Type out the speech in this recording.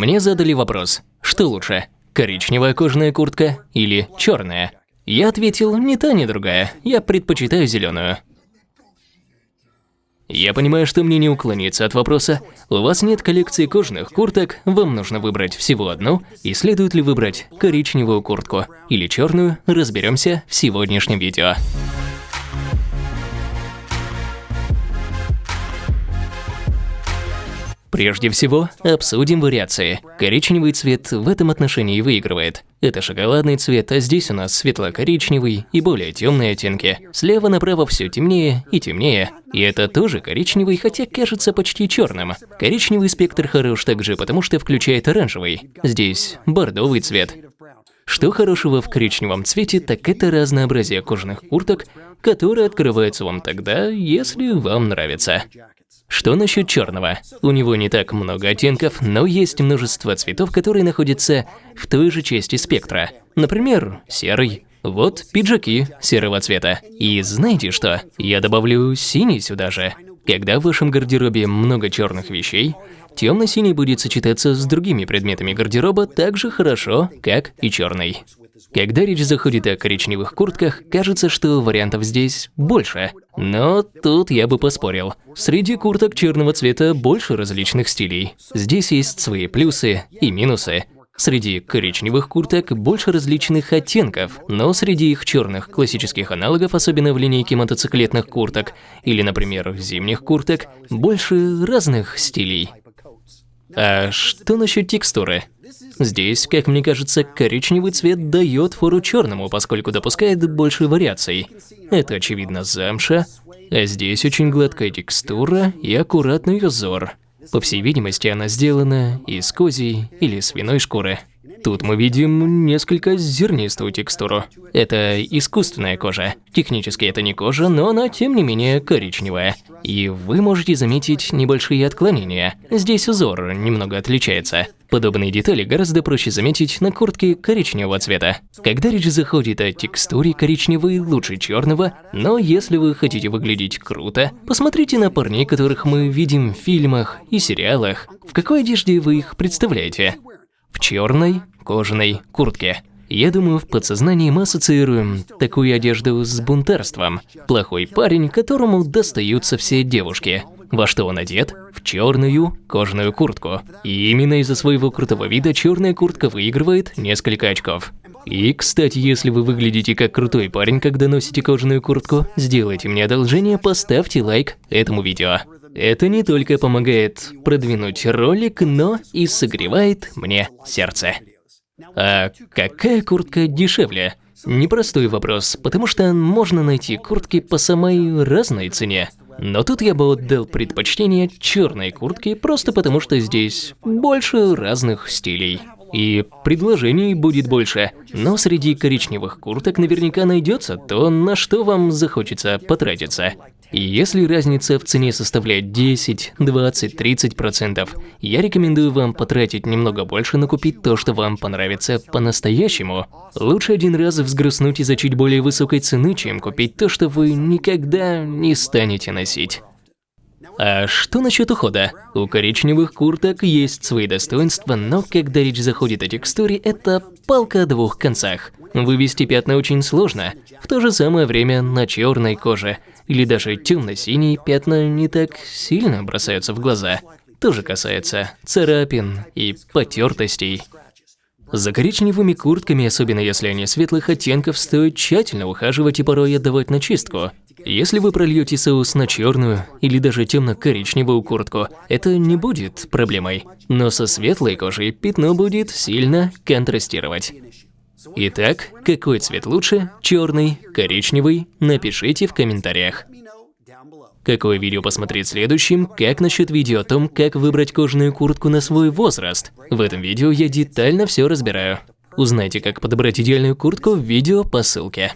Мне задали вопрос, что лучше, коричневая кожаная куртка или черная? Я ответил, ни та, ни другая, я предпочитаю зеленую. Я понимаю, что мне не уклониться от вопроса. У вас нет коллекции кожаных курток, вам нужно выбрать всего одну, и следует ли выбрать коричневую куртку или черную, разберемся в сегодняшнем видео. Прежде всего, обсудим вариации. Коричневый цвет в этом отношении выигрывает. Это шоколадный цвет, а здесь у нас светло-коричневый и более темные оттенки. Слева направо все темнее и темнее. И это тоже коричневый, хотя кажется почти черным. Коричневый спектр хорош также, потому что включает оранжевый. Здесь бордовый цвет. Что хорошего в коричневом цвете, так это разнообразие кожаных курток, которые открываются вам тогда, если вам нравится. Что насчет черного? У него не так много оттенков, но есть множество цветов, которые находятся в той же части спектра. Например, серый. Вот пиджаки серого цвета. И знаете что? Я добавлю синий сюда же. Когда в вашем гардеробе много черных вещей, темно-синий будет сочетаться с другими предметами гардероба так же хорошо, как и черный. Когда речь заходит о коричневых куртках, кажется, что вариантов здесь больше. Но тут я бы поспорил. Среди курток черного цвета больше различных стилей. Здесь есть свои плюсы и минусы. Среди коричневых курток больше различных оттенков, но среди их черных классических аналогов, особенно в линейке мотоциклетных курток или, например, зимних курток, больше разных стилей. А что насчет текстуры? Здесь, как мне кажется, коричневый цвет дает фору черному, поскольку допускает больше вариаций. Это, очевидно, замша, а здесь очень гладкая текстура и аккуратный узор. По всей видимости, она сделана из козьей или свиной шкуры. Тут мы видим несколько зернистую текстуру. Это искусственная кожа. Технически это не кожа, но она тем не менее коричневая. И вы можете заметить небольшие отклонения. Здесь узор немного отличается. Подобные детали гораздо проще заметить на куртке коричневого цвета. Когда речь заходит о текстуре, коричневый лучше черного, но если вы хотите выглядеть круто, посмотрите на парней, которых мы видим в фильмах и сериалах. В какой одежде вы их представляете? В черной, кожаной куртке. Я думаю, в подсознании мы ассоциируем такую одежду с бунтарством. Плохой парень, которому достаются все девушки. Во что он одет? В черную кожаную куртку. И именно из-за своего крутого вида черная куртка выигрывает несколько очков. И, кстати, если вы выглядите как крутой парень, когда носите кожаную куртку, сделайте мне одолжение, поставьте лайк этому видео. Это не только помогает продвинуть ролик, но и согревает мне сердце. А какая куртка дешевле? Непростой вопрос, потому что можно найти куртки по самой разной цене. Но тут я бы отдал предпочтение черной куртке, просто потому что здесь больше разных стилей. И предложений будет больше, но среди коричневых курток наверняка найдется то, на что вам захочется потратиться. И если разница в цене составляет 10, 20, 30 процентов, я рекомендую вам потратить немного больше на купить то, что вам понравится по-настоящему. Лучше один раз взгрустнуть из-за чуть более высокой цены, чем купить то, что вы никогда не станете носить. А что насчет ухода? У коричневых курток есть свои достоинства, но когда речь заходит о текстуре, это палка о двух концах. Вывести пятна очень сложно, в то же самое время на черной коже или даже темно-синие пятна не так сильно бросаются в глаза. Тоже касается царапин и потертостей. За коричневыми куртками, особенно если они светлых оттенков, стоит тщательно ухаживать и порой отдавать на чистку. Если вы прольете соус на черную или даже темно-коричневую куртку, это не будет проблемой. Но со светлой кожей пятно будет сильно контрастировать. Итак, какой цвет лучше? Черный, коричневый? Напишите в комментариях. Какое видео посмотреть следующим? Как насчет видео о том, как выбрать кожаную куртку на свой возраст? В этом видео я детально все разбираю. Узнайте, как подобрать идеальную куртку в видео по ссылке.